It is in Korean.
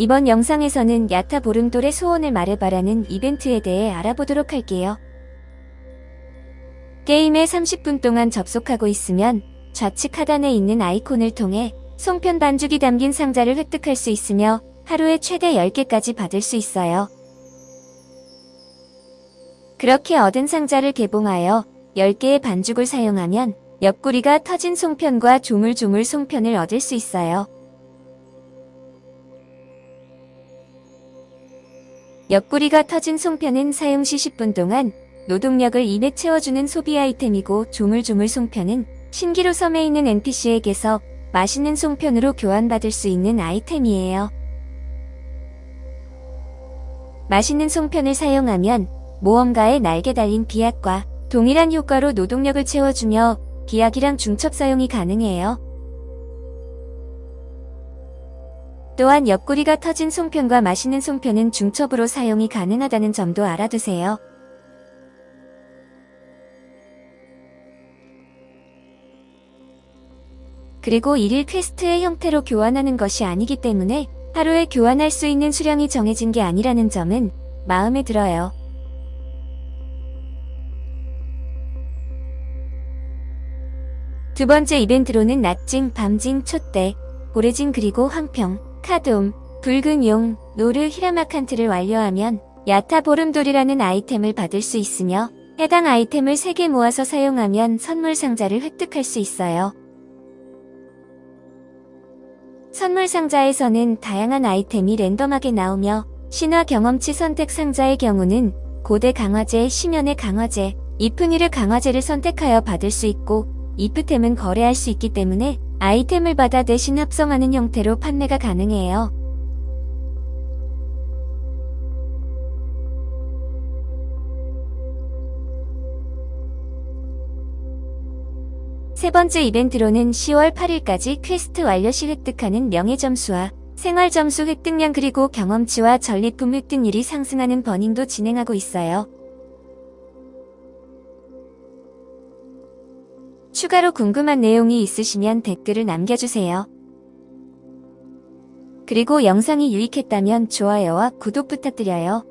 이번 영상에서는 야타 보름돌의 소원을 말해봐라는 이벤트에 대해 알아보도록 할게요. 게임에 30분 동안 접속하고 있으면 좌측 하단에 있는 아이콘을 통해 송편 반죽이 담긴 상자를 획득할 수 있으며 하루에 최대 10개까지 받을 수 있어요. 그렇게 얻은 상자를 개봉하여 10개의 반죽을 사용하면 옆구리가 터진 송편과 조물조물 송편을 얻을 수 있어요. 옆구리가 터진 송편은 사용 시 10분 동안 노동력을 입에 채워주는 소비 아이템이고 조물조물 송편은 신기루 섬에 있는 NPC에게서 맛있는 송편으로 교환받을 수 있는 아이템이에요. 맛있는 송편을 사용하면 모험가의 날개 달린 비약과 동일한 효과로 노동력을 채워주며 비약이랑 중첩 사용이 가능해요. 또한 옆구리가 터진 송편과 맛있는 송편은 중첩으로 사용이 가능하다는 점도 알아두세요. 그리고 1일 퀘스트의 형태로 교환하는 것이 아니기 때문에 하루에 교환할 수 있는 수량이 정해진 게 아니라는 점은 마음에 들어요. 두 번째 이벤트로는 낮징, 밤징, 촛대, 고래징 그리고 황평, 카돔, 붉은 용, 노르 히라마칸트를 완료하면 야타 보름돌이라는 아이템을 받을 수 있으며 해당 아이템을 3개 모아서 사용하면 선물 상자를 획득할 수 있어요. 선물 상자에서는 다양한 아이템이 랜덤하게 나오며 신화 경험치 선택 상자의 경우는 고대 강화제, 심연의 강화제, 이프니르 강화제를 선택하여 받을 수 있고 이프템은 거래할 수 있기 때문에 아이템을 받아 대신 합성하는 형태로 판매가 가능해요. 세 번째 이벤트로는 10월 8일까지 퀘스트 완료 시 획득하는 명예점수와 생활점수 획득량 그리고 경험치와 전리품 획득률이 상승하는 burning도 진행하고 있어요. 추가로 궁금한 내용이 있으시면 댓글을 남겨주세요. 그리고 영상이 유익했다면 좋아요와 구독 부탁드려요.